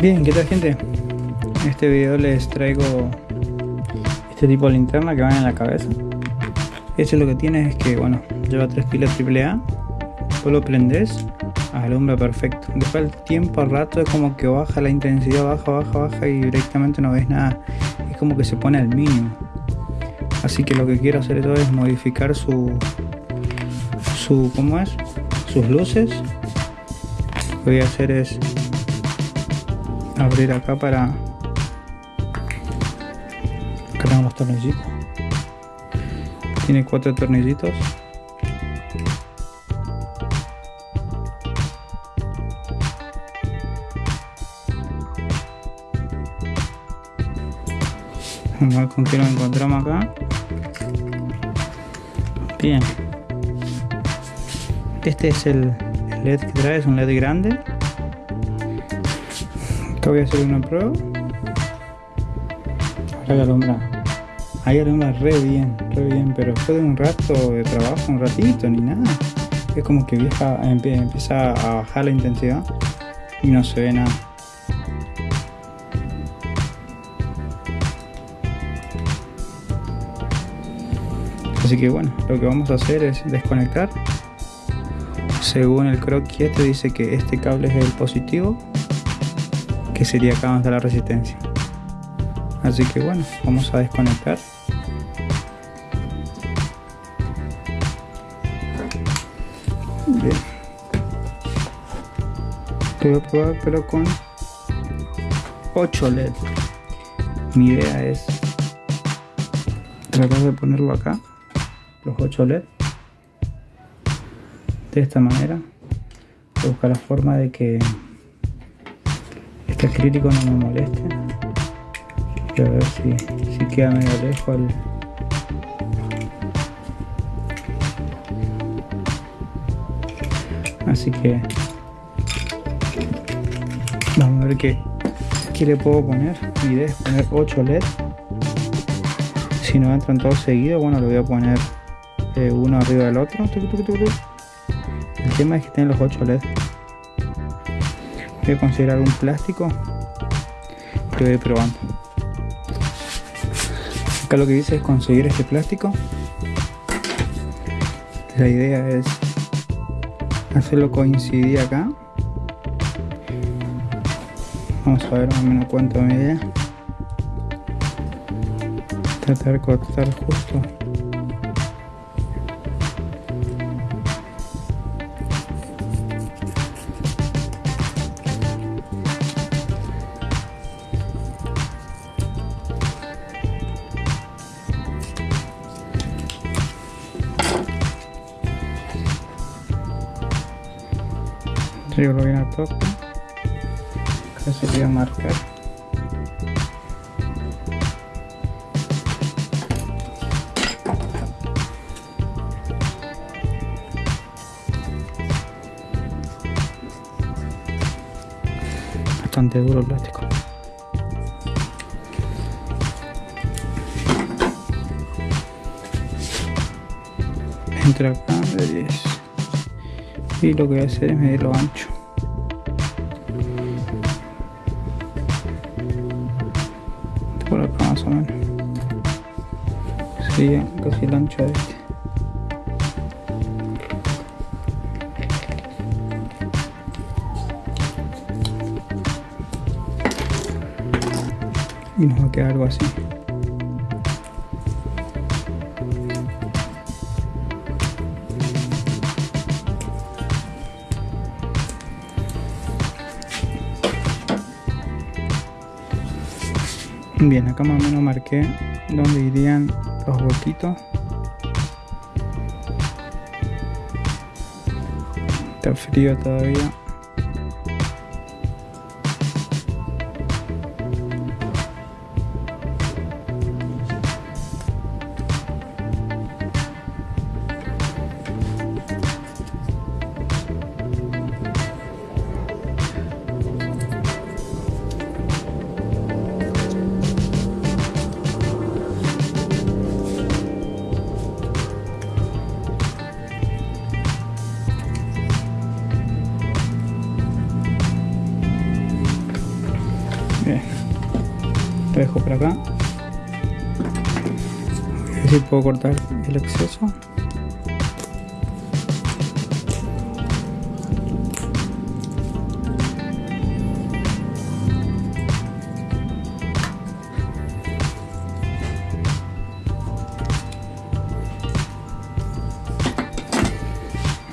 Bien, ¿qué tal gente? En este video les traigo este tipo de linterna que va en la cabeza. Este lo que tiene es que, bueno, lleva tres pilas AAA, vos lo prendes, alumbra perfecto. Después el tiempo al rato es como que baja la intensidad, baja, baja, baja y directamente no ves nada. Es como que se pone al mínimo. Así que lo que quiero hacer es modificar su, su, ¿cómo es? Sus luces. Lo que voy a hacer es abrir acá para acá tenemos los tornillitos. Tiene cuatro tornillitos. Vamos a ver con qué lo encontramos acá. Bien. Este es el LED que trae, es un LED grande voy a hacer una prueba. Ahora que alumbra. Ahí alumbra re bien, re bien, pero después de un rato de trabajo, un ratito, ni nada. Es como que vieja, empieza a bajar la intensidad y no se ve nada. Así que bueno, lo que vamos a hacer es desconectar. Según el croquis este dice que este cable es el positivo que sería acá donde está la resistencia. Así que bueno vamos a desconectar. Bien. Voy a probar pero con 8 LED mi idea es tratar de ponerlo acá los 8 LED de esta manera buscar la forma de que este crítico no me moleste a ver si, si queda medio lejos el, así que vamos a ver qué, qué le puedo poner. Mi idea es poner 8 LED. Si no entran todos seguidos bueno le voy a poner eh, uno arriba del otro. El tema es que tienen los 8 LED voy a considerar un plástico que voy probando. Acá lo que dice es conseguir este plástico. La idea es hacerlo coincidir acá. Vamos a ver más o menos cuánto me idea tratar de cortar justo yo lo bien a toque acá se voy a marcar. Bastante duro el plástico. Entre acá. De 10 y lo que voy a hacer es medir lo ancho. Por acá más o menos. Sería casi el ancho de este. Y nos va a quedar algo así Bien, acá más o menos marqué donde irían los huequitos. Está frío todavía. Por acá. A ver si puedo cortar el exceso.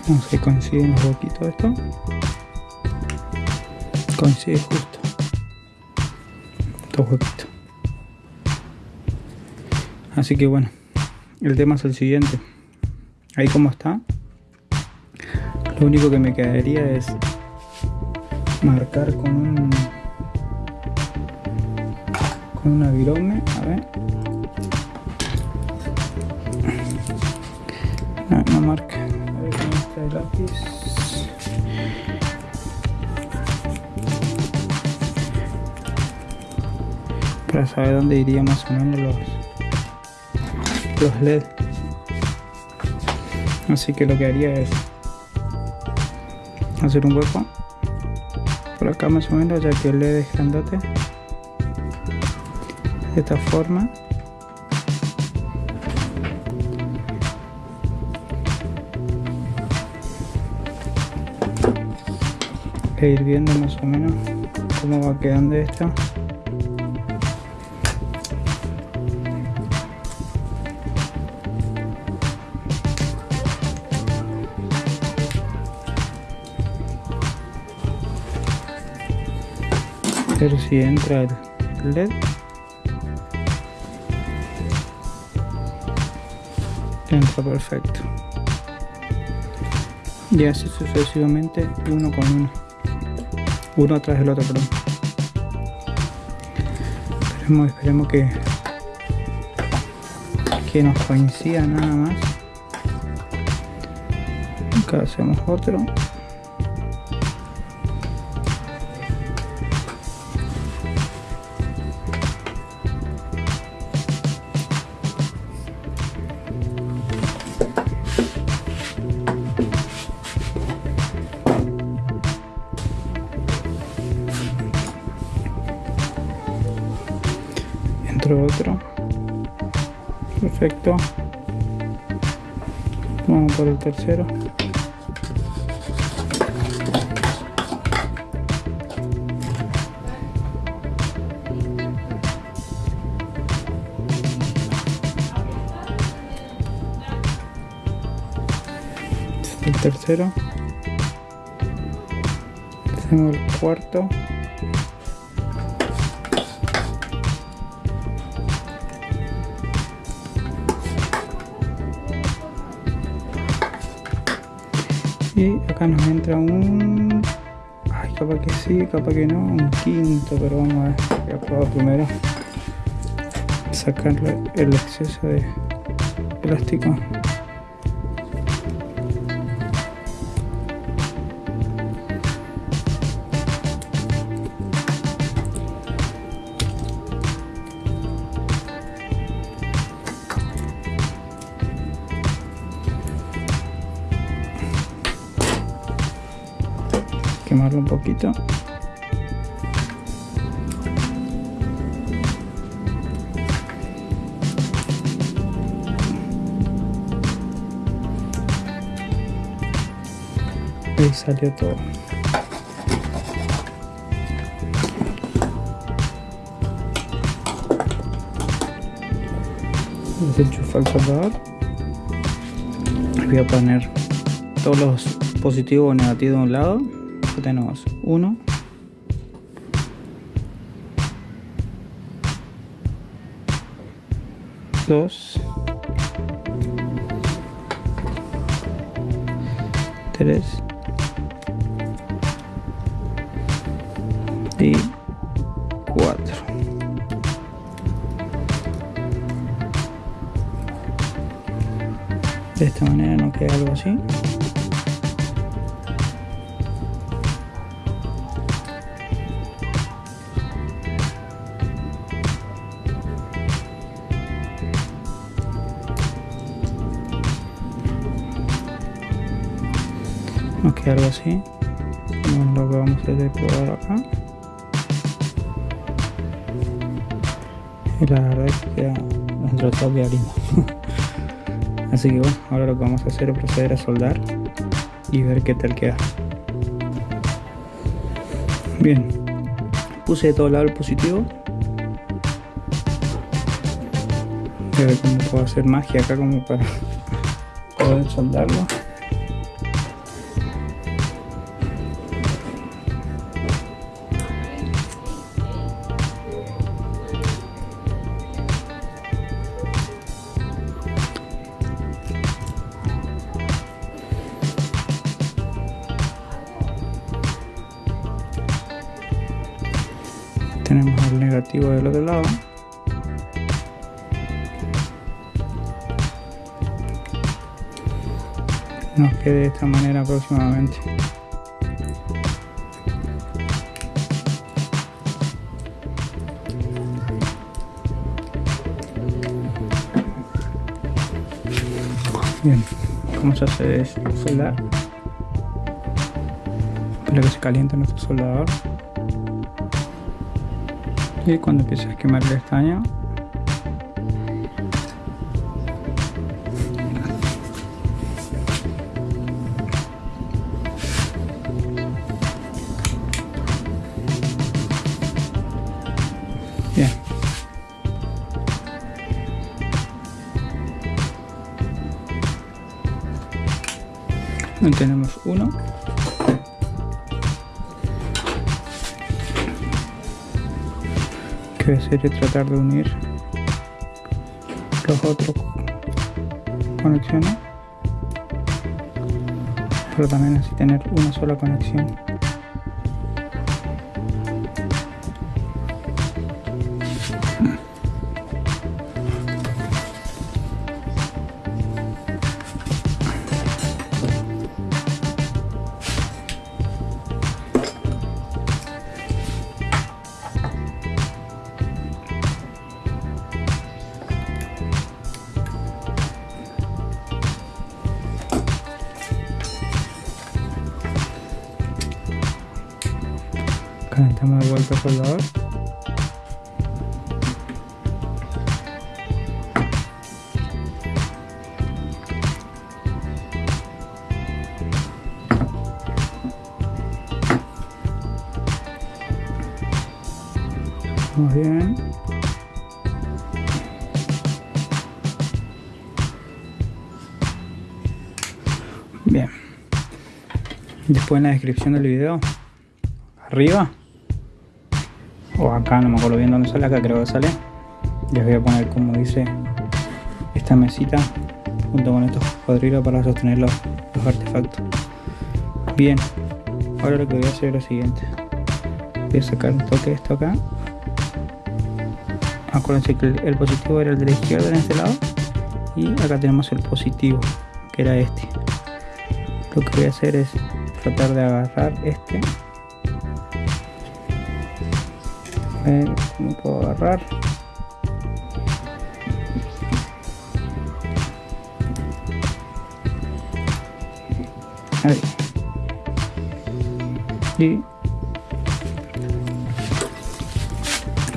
Vamos a ver coinciden los huequitos esto. Coincide justo. Estos huequitos. Así que bueno, el tema es el siguiente. Ahí como está. Lo único que me quedaría es marcar con un con una virome, a ver. No, no marca. A ver cómo está el lápiz. Para saber dónde iría más o menos los los LED. Así que lo que haría es hacer un hueco por acá más o menos ya que el LED es grandote. De esta forma. E ir viendo más o menos cómo va quedando esto ver si entra el LED. Entra perfecto. Y así sucesivamente uno con uno. Uno atrás del otro perdón. Esperemos, esperemos que que nos coincida nada más. Acá hacemos otro perfecto. Vamos por el tercero. Este el tercero. Hacemos el cuarto acá nos entra un ay capaz que sí capaz que no un quinto pero vamos a ver voy a probar primero. Sacarle el exceso de plástico salió todo. Desenchufa el soldador. Voy a poner todos los positivos o negativos de un lado. Tenemos uno. Dos. Tres y cuatro de esta manera nos queda algo así. Nos queda algo así. Lo que vamos a hacer acá y la verdad es que queda de todo queda lindo así que bueno ahora lo que vamos a hacer es proceder a soldar y ver qué tal queda. Bien puse de todo lado el positivo. A ver cómo puedo hacer magia acá como para poder soldarlo tenemos el negativo del otro lado. Nos quede de esta manera aproximadamente. Bien como se hace soldar espero que se caliente nuestro soldador y cuando empiece a quemar el estaño. Bien. Tenemos uno que sería tratar de unir los otros. Conexiones. Pero también así tener una sola conexión muy bien. Bien. Después en la descripción del video. Arriba o acá, no me acuerdo bien dónde sale, acá creo que sale. Les voy a poner como dice esta mesita junto con estos cuadrilos para sostener los, los artefactos. Bien, ahora lo que voy a hacer es lo siguiente. Voy a sacar un toque de esto acá. Acuérdense que el, positivo era el de la izquierda en este lado. Y acá tenemos el positivo que era este. Lo que voy a hacer es tratar de agarrar este ver cómo puedo agarrar. Ahí. Y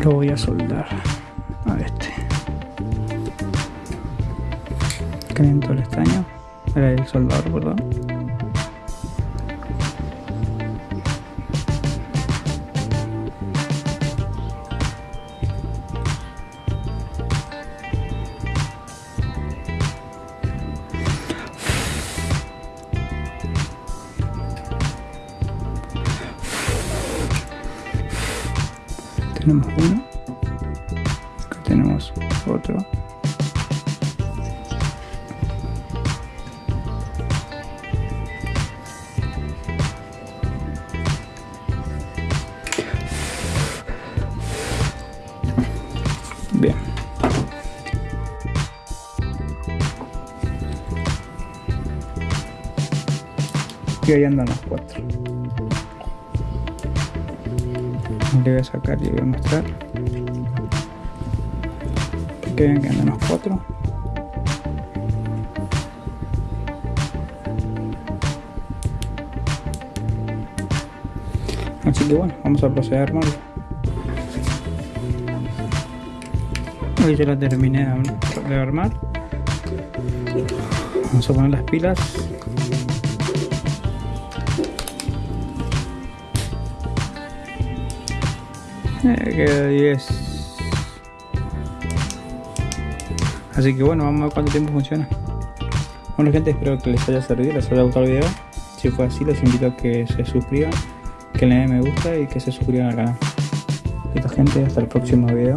lo voy a soldar a este. Caliento el estaño. El soldador perdón tenemos uno. Acá tenemos otro. Bien. Y ahí andan los cuatro le voy a sacar y voy a mostrar que vean que andan los cuatro así que bueno vamos a proceder a armarlo Hoy ya la terminé de armar. Vamos a poner las pilas. Queda 10. Así que bueno, vamos a ver cuánto tiempo funciona. Bueno gente, espero que les haya servido, les haya gustado el video. Si fue así, los invito a que se suscriban, que le den me gusta y que se suscriban al canal. Esta gente, hasta el próximo video.